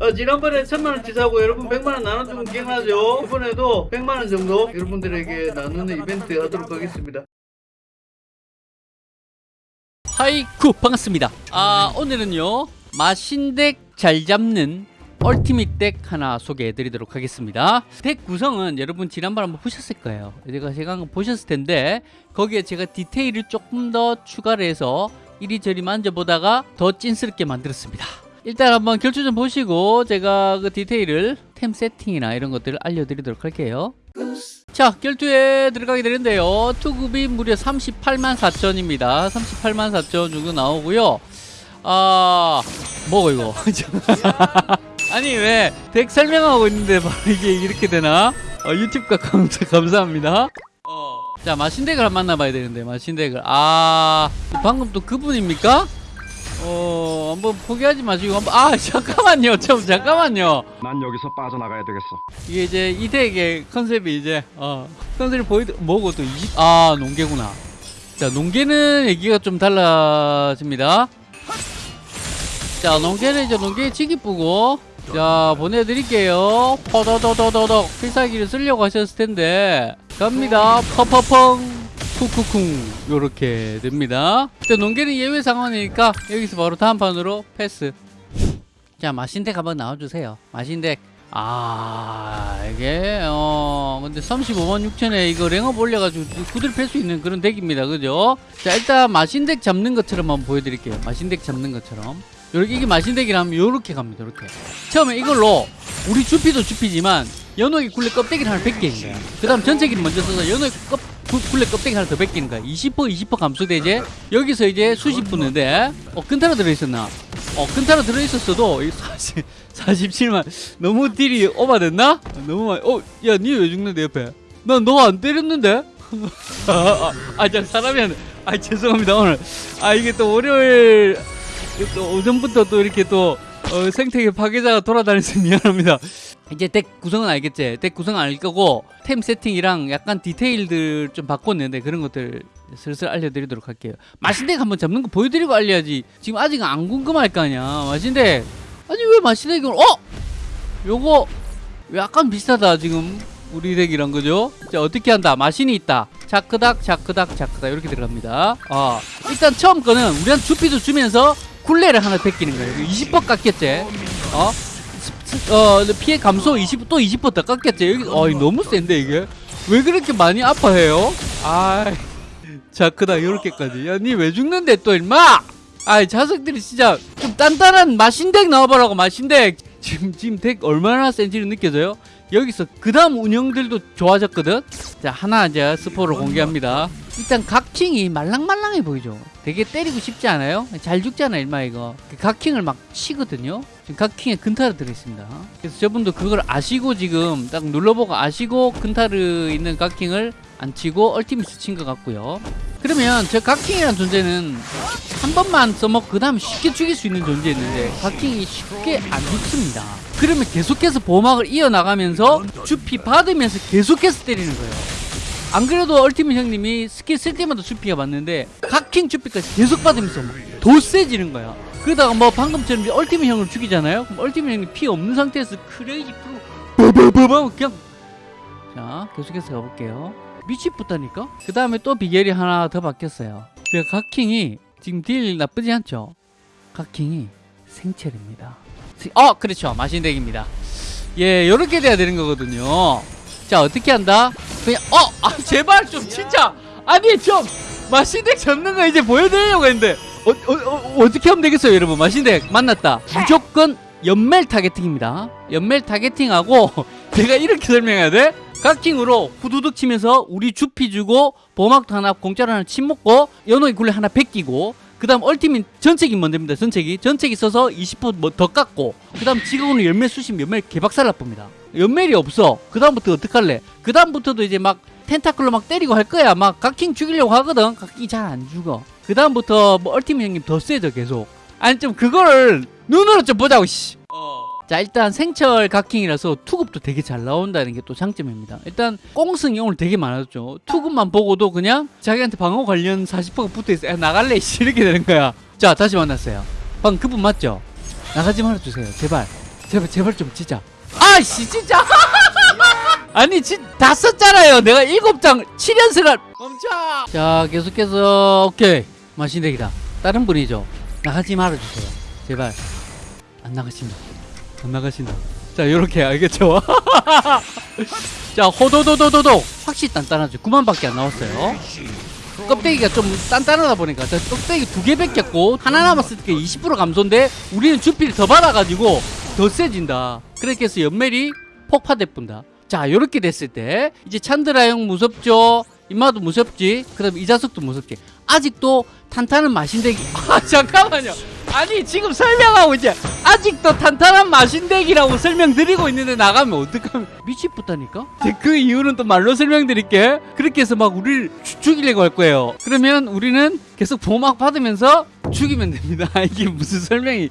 어, 지난번에 천만원 치 사고 여러분 백만원 나눠주면 기억나죠? 이번에도 백만원 정도 여러분들에게 나누는 이벤트 하도록 하겠습니다. 하이쿠 반갑습니다 아 오늘은요 마신덱 잘 잡는 얼티밋 덱 하나 소개해 드리도록 하겠습니다 덱 구성은 여러분 지난번 한번 보셨을 거예요 제가 제가 보셨을 텐데 거기에 제가 디테일을 조금 더 추가를 해서 이리저리 만져보다가 더 찐스럽게 만들었습니다 일단 한번 결투 좀 보시고 제가 그 디테일을 템 세팅이나 이런 것들을 알려드리도록 할게요. 자 결투에 들어가게 되는데요. 투급이 무려 38만 4천입니다. 38만 4천 정도 나오고요. 아 뭐고 이거? 아니 왜 덱 설명하고 있는데 이게 이렇게 되나? 어, 유튜브가 감사, 감사합니다. 어. 자 마신덱을 만나봐야 되는데 마신덱을. 아 방금 또 그분입니까? 어 한번 포기하지 마시고 한번 아 잠깐만요 좀 잠깐만요. 난 여기서 빠져나가야 되겠어. 이게 이제 이 덱의 컨셉이 이제 어 컨셉이 보이 뭐고 또 20, 아 농계구나. 자 농계는 얘기가 좀 달라집니다. 자 농계는 이제 농계 치기 뿌고 자 보내드릴게요. 퍼더더더더덕 필살기를 쓰려고 하셨을 텐데. 갑니다. 퍼퍼펑 쿵쿵쿵 요렇게 됩니다. 자 농계는 예외 상황이니까 여기서 바로 다음 판으로 패스. 자 마신덱 한번 나와주세요. 마신덱. 아 이게 어 근데 35만 6천에 이거 랭업 올려가지고 구들 팰 수 있는 그런 덱입니다. 그죠? 자 일단 마신덱 잡는 것처럼 한번 보여드릴게요. 마신덱 잡는 것처럼. 요렇게 이게 마신덱이라면 요렇게 갑니다 요렇게. 처음에 이걸로 우리 주피도 주피지만 연옥이 굴레 껍데기를 하나 벗기는 거야 그 다음 전체기를 먼저 써서 연옥이 껍, 구- 굴레 껍데기 하나 더 벗기는 거야 20% 20% 감소되지 여기서 이제 수십 분인데 어 근타로 들어있었나 어 근타로 들어있었어도 이 40, 47만 너무 딜이 오바됐나? 너무 많이 어야 니 왜 죽는데 옆에 난 너 안 때렸는데? 아저 사람이 한- 아 죄송합니다 오늘 아 이게 또 월요일 또 오전부터 또 이렇게 또 어, 생태계 파괴자가 돌아다니서 미안합니다. 이제 덱 구성은 알겠지? 덱 구성은 알 거고 템 세팅이랑 약간 디테일들 좀 바꿨는데 그런 것들 슬슬 알려드리도록 할게요. 마신덱 한번 잡는 거 보여드리고 알려야지. 지금 아직 안 궁금할 거 아니야. 마신덱 아니 왜 마신덱을 어? 요거 약간 비슷하다 지금 우리 덱이랑 그죠? 자 어떻게 한다? 마신이 있다. 자크닥 자크닥 자크닥 이렇게 들어갑니다. 아 일단 처음 거는 우리한 주피도 주면서 굴레를 하나 베끼는 거예요. 20% 깎였지? 어? 어 피해 감소 20, 또 20%더 깎였지? 여기 어 너무 센데 이게? 왜 그렇게 많이 아파해요? 아 자크닥 이렇게까지. 야 니 왜 죽는데 또 임마? 아이 자석들이 진짜 좀 단단한 마신덱 나와보라고 마신덱 지금 지금 덱 얼마나 센지를 느껴져요? 여기서 그 다음 운영들도 좋아졌거든? 자 하나 이제 스포를 공개합니다. 일단 각킹이 말랑말랑해 보이죠? 되게 때리고 싶지 않아요? 잘 죽잖아 일마 이거. 그 각킹을 막 치거든요. 지금 각킹에 근타르 들어있습니다. 그래서 저분도 그걸 아시고 지금 딱 눌러보고 아시고 근타르 있는 각킹을 안 치고 얼티미스 친 것 같고요. 그러면 저 각킹이라는 존재는 한 번만 써먹고 그 다음에 쉽게 죽일 수 있는 존재였는데 각킹이 쉽게 안 죽습니다 그러면 계속해서 보막을 이어나가면서 주피 받으면서 계속해서 때리는 거예요. 안 그래도 Ultimate 형님이 스킬 쓸 때마다 주피가 맞는데 각킹 주피까지 계속 받으면서 막더 세지는 거야. 그러다가 뭐 방금처럼 Ultimate 형을 죽이잖아요? 그럼 Ultimate 형이 피 없는 상태에서 Crazy Pro 버버버버 그냥 자 계속해서 가볼게요. 미치겠다니까? 그 다음에 또 비결이 하나 더 바뀌었어요. 그 각킹이 지금 딜 나쁘지 않죠? 각킹이 생철입니다. 어 그렇죠. 마신덱입니다. 예 요렇게 돼야 되는 거거든요. 자 어떻게 한다? 그냥 어 아 제발 좀 진짜. 아니 좀 마신덱 잡는 거 이제 보여드리려고 했는데 어, 어, 떻게 하면 되겠어요 여러분? 마신덱 만났다. 무조건 연멜 targeting입니다. 연멜 targeting하고 제가 이렇게 설명해야 돼? 각킹으로 후두둑 치면서 우리 주피 주고 보막도 하나 공짜로 하나 침 먹고 연어의 굴레 하나 베끼고 그 다음 얼티밋 전체기 먼저입니다. 전체기. 전체기 써서 20%더 깎고 그 다음 지금은 열매 수십 열매 개박살 나쁩니다. 연멜이 없어. 그 다음부터 어떡할래? 그 다음부터도 이제 막 텐타클로 막 때리고 할 거야. 막 각킹 죽이려고 하거든. 각킹 잘안 죽어. 그 다음부터 뭐 얼티밋 형님 더 세져 계속. 아니 좀 그거를 눈으로 좀 보자고 씨. 자 일단 생철 각킹이라서 투급도 되게 잘 나온다는 게 또 장점입니다. 일단 꽁승이 오늘 되게 많았죠. 투급만 보고도 그냥 자기한테 방어 관련 40%가 붙어있어. 야 나갈래? 씨 이렇게 되는 거야. 자 다시 만났어요. 방금 그분 맞죠? 나가지 말아주세요. 제발. 제발 제발 좀 진짜 아씨 진짜. 아니 진, 다 썼잖아요. 내가 일곱 장 7연승을. 멈춰! 자 계속해서 오케이. 마신대기다. 다른 분이죠. 나가지 말아주세요. 제발. 안안 나가신다. 자 요렇게. 알겠죠? 자 호도도도도도. 확실히 단단하죠. 9만밖에 안 나왔어요. 껍데기가 좀 단단하다 보니까. 저 껍데기 두 개 뺏겼고 하나 남았을 때 20% 감소인데 우리는 주피를 더 받아가지고 더 세진다. 그렇게 해서 연멜이 폭파돼 뿐다. 자 요렇게 됐을 때 이제 찬드라 형 무섭죠? 임마도 무섭지? 그 다음에 이자석도 무섭지? 아직도 탄탄한 마신대기 아 잠깐만요 아니 지금 설명하고 이제 아직도 탄탄한 마신대기라고 설명드리고 있는데 나가면 어떡하면 미치겠다니까? 그 이유는 또 말로 설명드릴게. 그렇게 해서 막 우리를 죽- 죽이려고 할 거예요. 그러면 우리는 계속 보막 받으면서 죽이면 됩니다. 이게 무슨 설명이.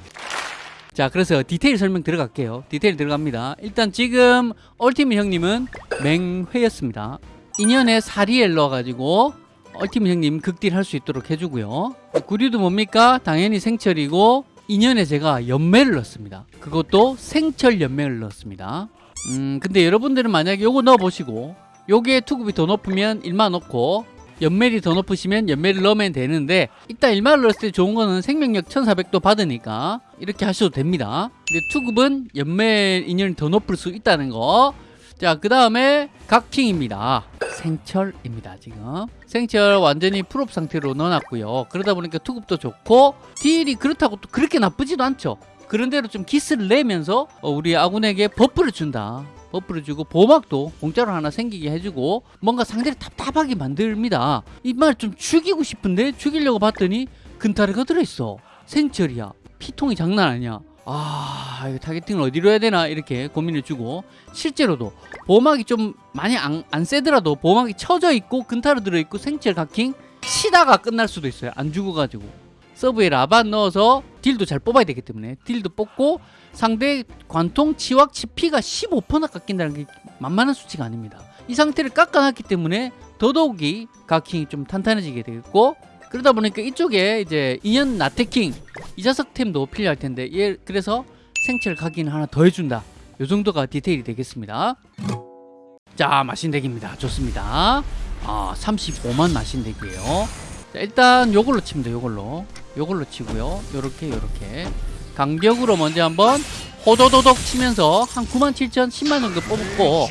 자 그래서 디테일 설명 들어갈게요. 디테일 들어갑니다. 일단 지금 얼티밋 형님은 맹회였습니다. 인연에 사리엘 넣어가지고 얼티밋 형님 극딜 할 수 있도록 해주고요. 구류도 뭡니까? 당연히 생철이고 인연에 제가 연매를 넣었습니다. 그것도 생철 연매를 넣었습니다. 음 근데 여러분들은 만약에 요거 넣어보시고 요게 투급이 더 높으면 일마 넣고 연멜이 더 높으시면 연멜을 넣으면 되는데 이따 일마를 넣었을 때 좋은 거는 생명력 1400도 받으니까 이렇게 하셔도 됩니다. 근데 투급은 연멜 인연이 더 높을 수 있다는 거 자 그 다음에 각킹입니다. 생철입니다 지금. 생철 완전히 full up 상태로 넣어놨고요. 그러다 보니까 투급도 좋고 딜이 그렇다고 또 그렇게 나쁘지도 않죠. 그런대로 좀 기스를 내면서 어, 우리 아군에게 buff를 준다. buff를 주고 보막도 공짜로 하나 생기게 해주고 뭔가 상대를 답답하게 만듭니다. 이 말 좀 죽이고 싶은데 죽이려고 봤더니 근타르가 들어있어. 생철이야. 피통이 장난 아니야 아 targeting을 어디로 해야 되나 이렇게 고민을 주고 실제로도 보막이 좀 많이 안, 안 세더라도 보막이 쳐져 있고 근타르 들어있고 생철 각킹 치다가 끝날 수도 있어요. 안 죽어가지고. 서브에 라반 넣어서 딜도 잘 뽑아야 되기 때문에 딜도 뽑고 상대 관통 치확 치피가 15%나 깎인다는 게 만만한 수치가 아닙니다. 이 상태를 깎아놨기 때문에 더더욱이 각킹이 좀 탄탄해지게 되겠고 그러다 보니까 이쪽에 이제 인연 나태킹 이자석템도 필요할 텐데 얘 그래서 생철 각인 하나 더 해준다. 요 정도가 디테일이 되겠습니다. 자 마신덱입니다. 좋습니다. 아 35만 마신덱이에요. 자, 일단 요걸로 돼 요걸로. 요걸로 치고요. 요렇게 요렇게. 강력으로 먼저 한번 호도도독 치면서 한97,000 10만 정도 뽑고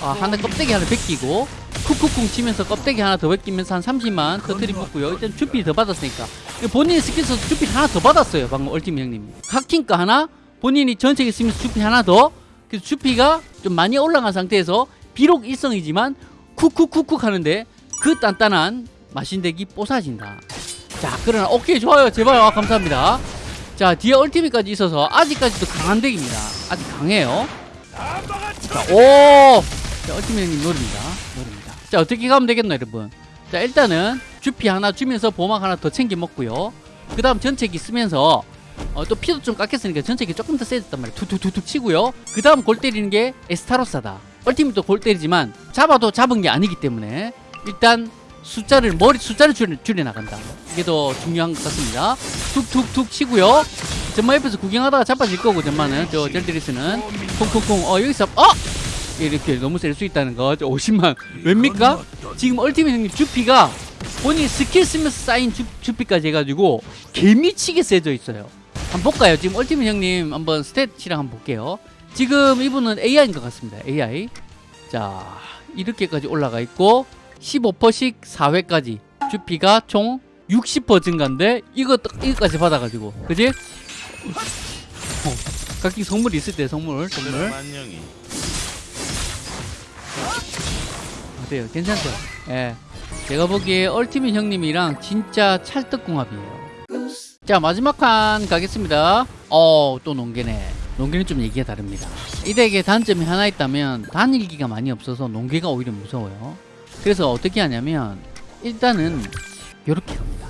아, 하나 껍데기 하나 벗기고 쿡쿡쿵 치면서 껍데기 하나 더 벗기면서 한 30만 터트리 뽑고요. 일단 주필 더 받았으니까. 본인이 스킬 써서 주필 하나 더 받았어요 방금 얼티미 형님 하킹가 하나 본인이 전체에 쓰면서 주필 하나 더. 그래서 주피가 좀 많이 올라간 상태에서 비록 일성이지만 쿡쿡쿡쿡 하는데 그 단단한 마신덱이 뽀사진다. 자 그러나 오케이 좋아요. 제발. 아, 감사합니다. 자 뒤에 얼티밋까지 있어서 아직까지도 강한 덱입니다. 아직 강해요. 자, 오! 자, 얼티밋 형님 노립니다 자 어떻게 가면 되겠나 여러분? 자 일단은 주피 하나 주면서 보막 하나 더 챙겨 먹고요. 그 다음 전체기 쓰면서 어, 또 피도 좀 깎였으니까 전체기 조금 더 세졌단 말이에요. 툭툭툭툭 치고요. 그 다음 골 때리는 게 에스타로사다. 얼티밋도 골 때리지만 잡아도 잡은 게 아니기 때문에 일단 숫자를 머리 숫자를 줄여, 줄여 나간다. 이게 더 중요한 것 같습니다. 툭툭툭 치고요. 전마 옆에서 구경하다가 자빠질 거고 전마는. 저 젤드리스는. 콩콩콩 어 여기서 어 이렇게 너무 셀 수 있다는 거. 50만. 왜입니까? 지금 얼티밋 형님 주피가 본인 스킬 쓰면서 쌓인 주, 주피까지 해가지고 개미치게 세져 있어요. 한번 볼까요? 지금 Ultimate 형님 한번 stat이랑 한번 볼게요. 지금 이분은 AI인 것 같습니다. AI 자 이렇게까지 올라가 있고 15%씩 4회까지 주피가 총 60% 증가인데 이거 이거까지 받아가지고. 그지? 어, 각기 선물이 있을 때 선물 선물 어때요? 괜찮죠? 예. 제가 보기에 얼티밋 형님이랑 진짜 찰떡궁합이에요. 자 마지막 판 가겠습니다. 어 또 농계네. 농계는 좀 얘기가 다릅니다. 이 덱에 단점이 하나 있다면 단일기가 많이 없어서 농계가 오히려 무서워요. 그래서 어떻게 하냐면 일단은 이렇게 합니다.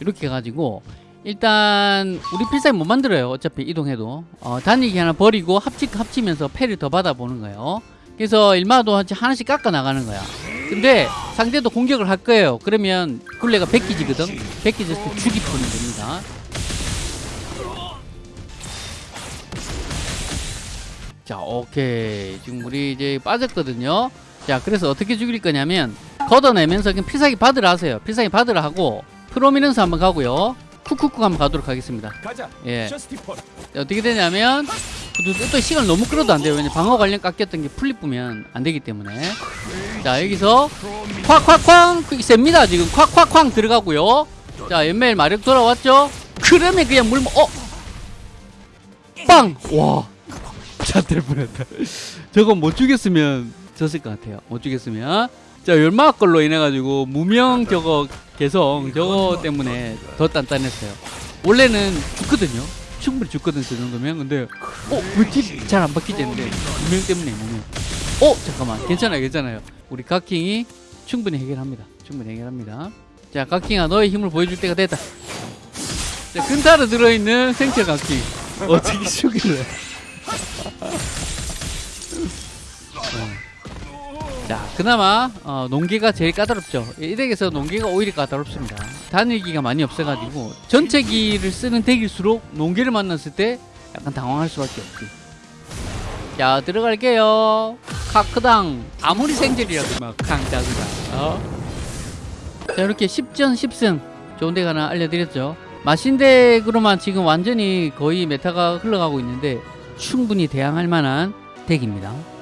이렇게 해가지고 일단 우리 필살기 못 만들어요. 어차피 이동해도 어, 단일기 하나 버리고 합치 합치면서 패를 더 받아보는 거예요. 그래서 일마도 하나씩 깎아 나가는 거야. 근데 상대도 공격을 할 거예요. 그러면 굴레가 백기지거든. 백기지에서 죽이 푸는 겁니다. 자 오케이. 지금 우리 이제 빠졌거든요. 자 그래서 어떻게 죽일 거냐면 걷어내면서 그냥 필살기 받으라 하세요. 필살기 받으라 하고 프로미넌스 한번 가고요. 쿡쿡쿡 한번 가도록 하겠습니다. 가자. 예. 어떻게 되냐면 또, 또 시간을 너무 끌어도 안 돼요. 왜냐 방어 관련 깎였던 게 풀리쁘면 안 되기 때문에. 자 여기서 콱콱쾅 그 셉니다. 지금 콱콱쾅 들어가고요. 자 연멜 마력 돌아왔죠? 그러면 그냥 물 어? 빵! 와 자들 뻔했다. 저거 못 죽였으면 졌을 것 같아요. 못 죽였으면. 자 열마학 걸로 인해 가지고 무명 저거 개성 저거 때문에 더 단단했어요. 원래는 죽거든요 충분히 죽거든 저 정도면. 근데 어왜잘안 바뀌지 했는데. 무명 때문에 무명 어 잠깐만. 괜찮아요 괜찮아요. 우리 각킹이 충분히 해결합니다. 충분히 해결합니다. 자 각킹아 너의 힘을 보여줄 때가 됐다. 자 근타로 들어있는 생체 각킹. 어떻게 죽일래? 어. 자 그나마 어, 농기가 제일 까다롭죠. 이 덱에서 농기가 오히려 까다롭습니다. 단일기가 많이 없어가지고 전체 기를 쓰는 덱일수록 농기를 만났을 때 약간 당황할 수밖에 없지. 자 들어갈게요. 카크당. 아무리 생젤이라도 막 강자그다 어? 자 이렇게 10전 10승 좋은 덱 하나 알려드렸죠. 마신덱으로만 지금 완전히 거의 메타가 흘러가고 있는데 충분히 대항할 만한 덱입니다